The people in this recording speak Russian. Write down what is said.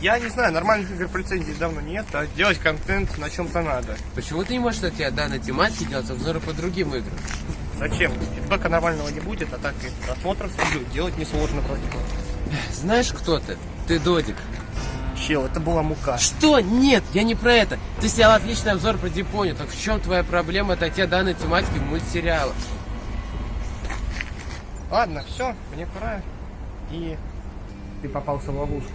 Я не знаю, нормальных игр по лицензии давно нет, а делать контент на чем-то надо. Почему ты не можешь на тебя данной тематики делать обзоры по другим играм? Зачем? Фидбэка нормального не будет, а так и просмотров видео делать несложно вроде бы. Знаешь, кто ты? Ты Додик. Чел, это была мука. Что? Нет, я не про это. Ты снял отличный обзор про Дипоню. Так в чем твоя проблема отойти данной тематики мультсериала? Ладно, все, мне пора. И ты попался в ловушку.